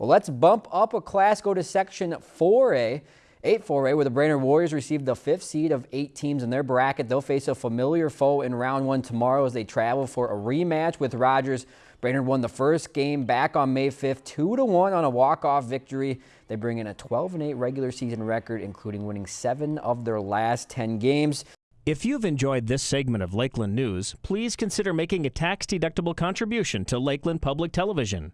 Well, let's bump up a class, go to Section 4A. 8-4A, where the Brainerd Warriors received the fifth seed of eight teams in their bracket. They'll face a familiar foe in round one tomorrow as they travel for a rematch with Rogers. Brainerd won the first game back on May 5th, 2-1 on a walk-off victory. They bring in a 12-8 regular season record, including winning seven of their last 10 games. If you've enjoyed this segment of Lakeland News, please consider making a tax-deductible contribution to Lakeland Public Television.